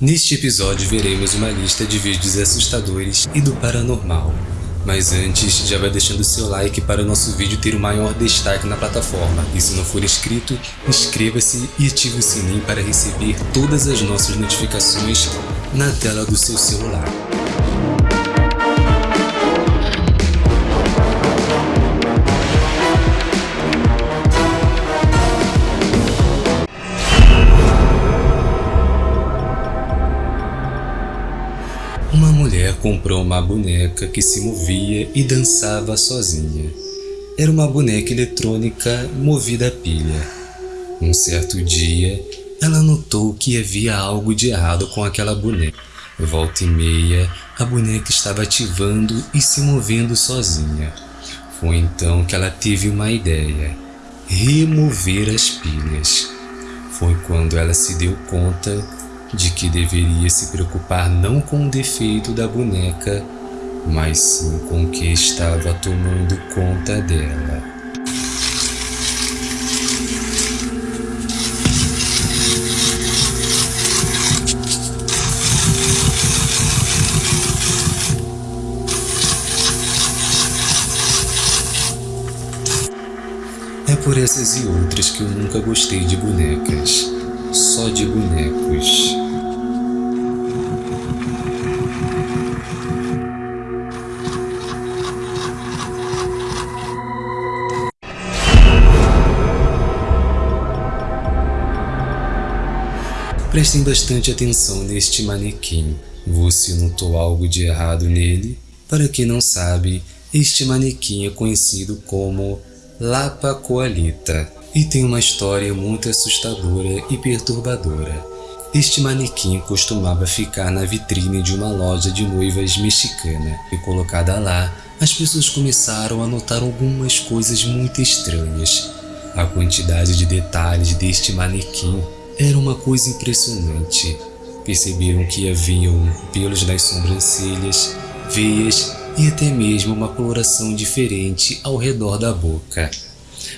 Neste episódio veremos uma lista de vídeos assustadores e do paranormal. Mas antes, já vai deixando seu like para o nosso vídeo ter o maior destaque na plataforma. E se não for inscrito, inscreva-se e ative o sininho para receber todas as nossas notificações na tela do seu celular. Comprou uma boneca que se movia e dançava sozinha. Era uma boneca eletrônica movida a pilha. Um certo dia, ela notou que havia algo de errado com aquela boneca. Volta e meia, a boneca estava ativando e se movendo sozinha. Foi então que ela teve uma ideia: remover as pilhas. Foi quando ela se deu conta de que deveria se preocupar não com o defeito da boneca, mas sim com o que estava tomando conta dela. É por essas e outras que eu nunca gostei de bonecas. Só de bonecos. Prestem bastante atenção neste manequim. Você notou algo de errado nele? Para quem não sabe, este manequim é conhecido como Lapa Coalita e tem uma história muito assustadora e perturbadora. Este manequim costumava ficar na vitrine de uma loja de noivas mexicana e colocada lá, as pessoas começaram a notar algumas coisas muito estranhas. A quantidade de detalhes deste manequim era uma coisa impressionante. Perceberam que haviam pelos nas sobrancelhas, veias e até mesmo uma coloração diferente ao redor da boca.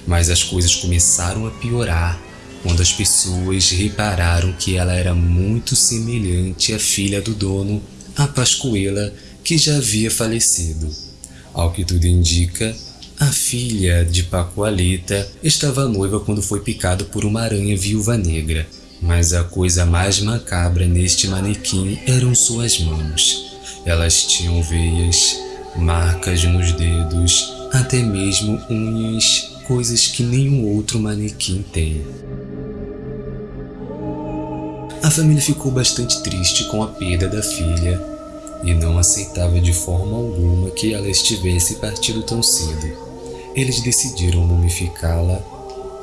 Mas as coisas começaram a piorar quando as pessoas repararam que ela era muito semelhante à filha do dono, a Pascoela, que já havia falecido. Ao que tudo indica, a filha de Pacoaleta estava noiva quando foi picada por uma aranha viúva negra, mas a coisa mais macabra neste manequim eram suas mãos. Elas tinham veias, marcas nos dedos, até mesmo unhas, coisas que nenhum outro manequim tem. A família ficou bastante triste com a perda da filha e não aceitava de forma alguma que ela estivesse partido tão cedo eles decidiram mumificá-la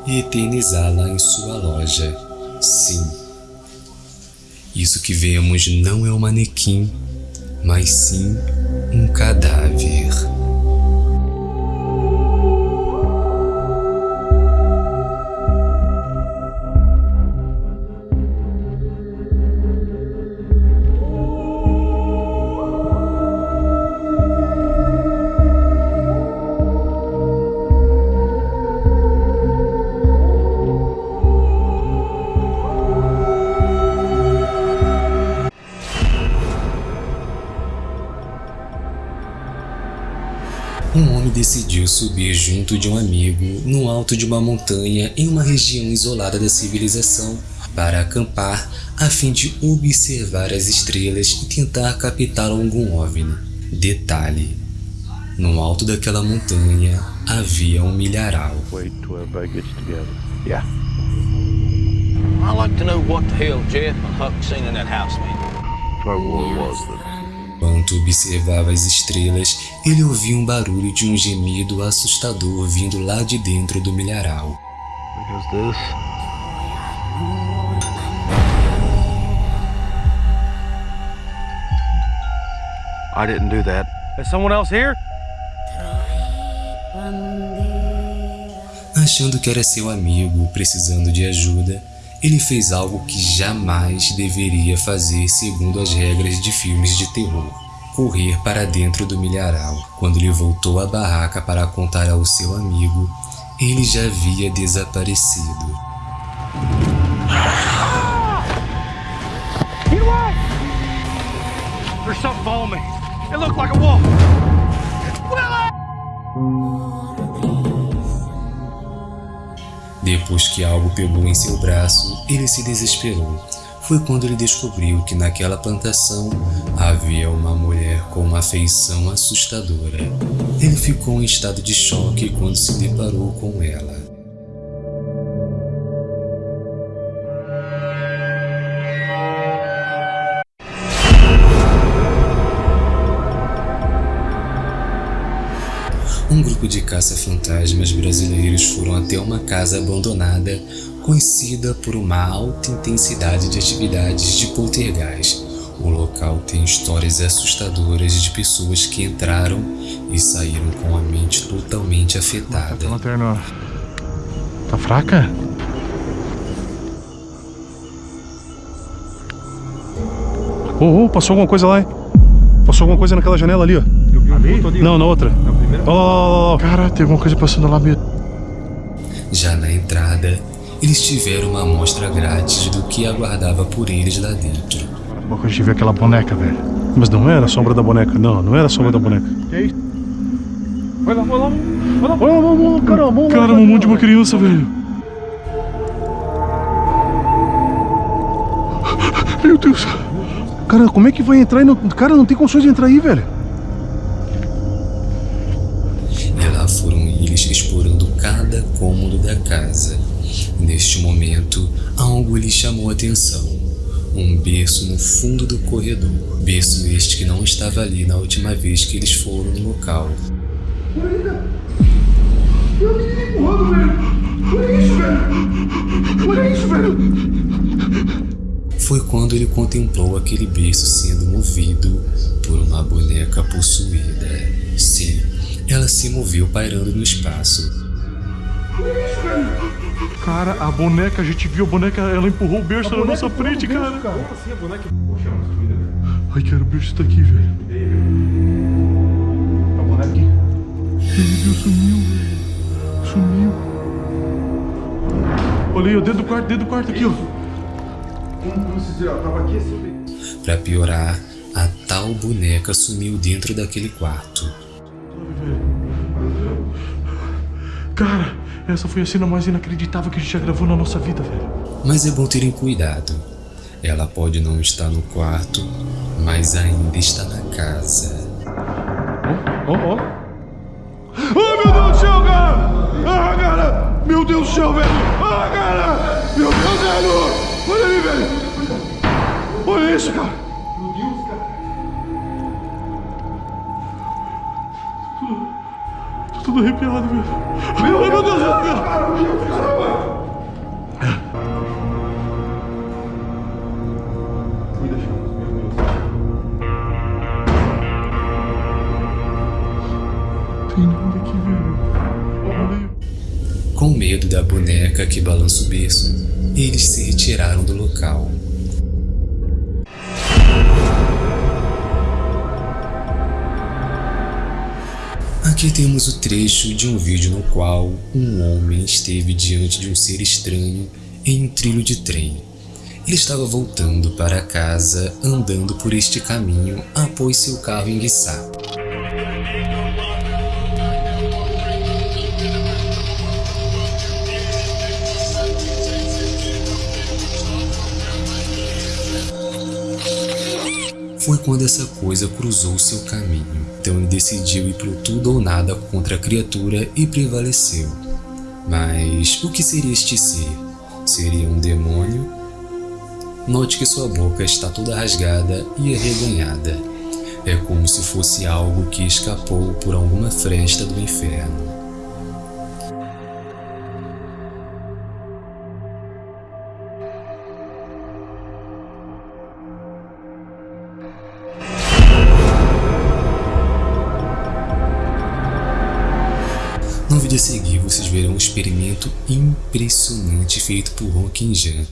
e eternizá-la em sua loja. Sim, isso que vemos não é um manequim, mas sim um cadáver. Decidiu subir junto de um amigo no alto de uma montanha em uma região isolada da civilização para acampar a fim de observar as estrelas e tentar captar algum OVNI. Detalhe: no alto daquela montanha havia um milharal. Wait till everybody gets together. Yeah. I'd like to know what the hell Jeff and Huck seen in that house, man. What war was that? Enquanto observava as estrelas, ele ouvia um barulho de um gemido assustador vindo lá de dentro do milharal. I didn't do that. Is someone else here? Achando que era seu amigo precisando de ajuda, ele fez algo que jamais deveria fazer segundo as regras de filmes de terror. Correr para dentro do milharal. Quando ele voltou à barraca para contar ao seu amigo, ele já havia desaparecido. Get away! Depois que algo pegou em seu braço, ele se desesperou. Foi quando ele descobriu que naquela plantação havia uma mulher com uma feição assustadora. Ele ficou em estado de choque quando se deparou com ela. Um grupo de caça-fantasmas brasileiros foram até uma casa abandonada conhecida por uma alta intensidade de atividades de poltergeist. O local tem histórias assustadoras de pessoas que entraram e saíram com a mente totalmente afetada. A lanterna tá fraca? Oh, oh, passou alguma coisa lá, hein? Passou alguma coisa naquela janela ali, ó. Eu vi um vulto ali. Não, na outra. Na primeira. Ó, ó, ó. Cara, tem alguma coisa passando lá mesmo. Já na entrada, eles tiveram uma amostra grátis do que aguardava por eles lá dentro. Quando a gente viu aquela boneca, velho. Mas não era a sombra da boneca, não, não era a sombra da boneca. Que é isso? Vai lá, vai lá. Vai lá. Olha lá, mano, cara, mano, cara, um monte de uma criança, velho. Meu Deus. Cara, como é que vai entrar e não... Cara, não tem condições de entrar aí, velho. Explorando cada cômodo da casa. Neste momento, algo lhes chamou a atenção. Um berço no fundo do corredor. Berço este que não estava ali na última vez que eles foram no local. Foi quando ele contemplou aquele berço sendo movido por uma boneca possuída. Sim, ela se moveu pairando no espaço. Cara, a boneca, a gente viu a boneca, ela empurrou o berço na nossa frente, cara. Como assim a boneca? Poxa. Ai, cara, o berço tá aqui, velho. A boneca aqui. Meu Deus, sumiu, velho. Sumiu. Olha aí, ó, dentro do quarto, dentro do quarto aqui, ó. Como, como se diz, ó, tava aqui. Para piorar, a tal boneca sumiu dentro daquele quarto. Cara, essa foi a cena mais inacreditável que a gente já gravou na nossa vida, velho. Mas é bom terem cuidado. Ela pode não estar no quarto, mas ainda está na casa. Ó, ó. Ai, meu Deus do céu, cara! Ah, cara! Meu Deus do céu, velho! Ah, cara! Meu Deus, velho! Olha ali, velho! Olha isso, cara! Tudo arrepiado, velho. Meu meu Deus, meu Deus. Tem nada aqui, velho. Com medo da boneca que balança o berço, eles se retiraram do local. Aqui temos o trecho de um vídeo no qual um homem esteve diante de um ser estranho em um trilho de trem. Ele estava voltando para casa andando por este caminho após seu carro enguiçar. Foi quando essa coisa cruzou seu caminho. Então ele decidiu ir pro tudo ou nada contra a criatura e prevaleceu. Mas o que seria este ser? Seria um demônio? Note que sua boca está toda rasgada e arreganhada. É como se fosse algo que escapou por alguma fresta do inferno. Vídeo a seguir, vocês verão um experimento impressionante feito por Hong Jan.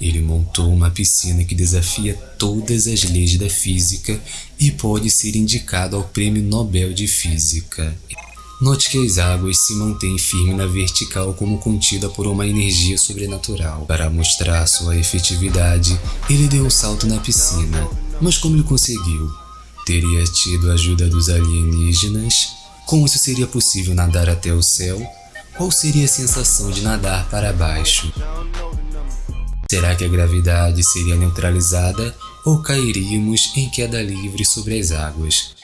Ele montou uma piscina que desafia todas as leis da física e pode ser indicado ao Prêmio Nobel de Física. Note que as águas se mantêm firmes na vertical como contida por uma energia sobrenatural. Para mostrar sua efetividade, ele deu um salto na piscina. Mas como ele conseguiu? Teria tido a ajuda dos alienígenas? Como isso seria possível nadar até o céu? Qual seria a sensação de nadar para baixo? Será que a gravidade seria neutralizada ou cairíamos em queda livre sobre as águas?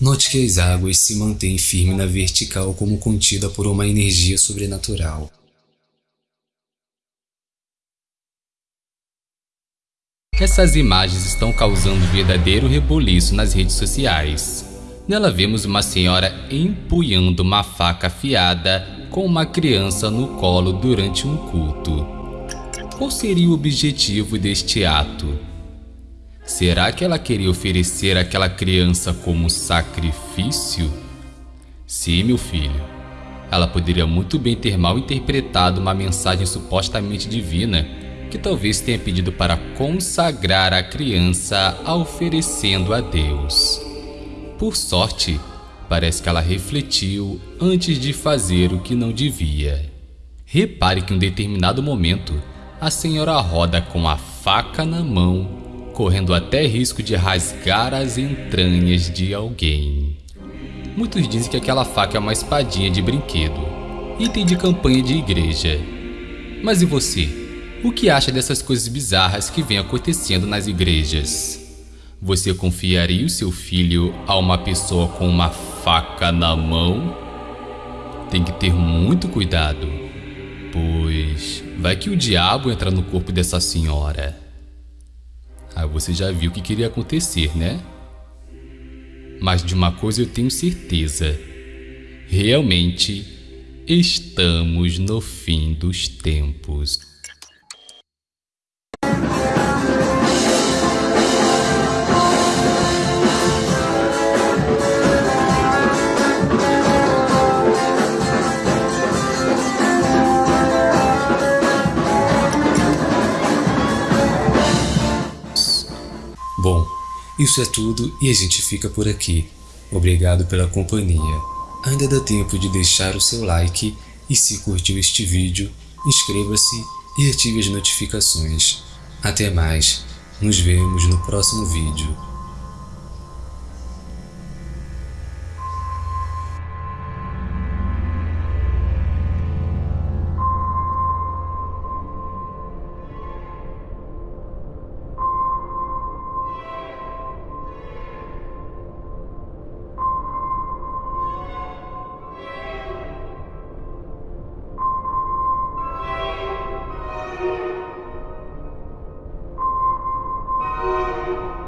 Note que as águas se mantêm firmes na vertical como contida por uma energia sobrenatural. Essas imagens estão causando verdadeiro reboliço nas redes sociais. Nela vemos uma senhora empunhando uma faca afiada com uma criança no colo durante um culto. Qual seria o objetivo deste ato? Será que ela queria oferecer aquela criança como sacrifício? Sim, meu filho. Ela poderia muito bem ter mal interpretado uma mensagem supostamente divina que talvez tenha pedido para consagrar a criança oferecendo a Deus. Por sorte, parece que ela refletiu antes de fazer o que não devia. Repare que em um determinado momento, a senhora roda com a faca na mão, correndo até risco de rasgar as entranhas de alguém. Muitos dizem que aquela faca é uma espadinha de brinquedo, item de campanha de igreja. Mas e você? O que acha dessas coisas bizarras que vêm acontecendo nas igrejas? Você confiaria o seu filho a uma pessoa com uma faca na mão? Tem que ter muito cuidado, pois vai que o diabo entra no corpo dessa senhora. Ah, você já viu o que queria acontecer, né? Mas de uma coisa eu tenho certeza: realmente estamos no fim dos tempos. Isso é tudo e a gente fica por aqui. Obrigado pela companhia. Ainda dá tempo de deixar o seu like e se curtiu este vídeo, inscreva-se e ative as notificações. Até mais, nos vemos no próximo vídeo.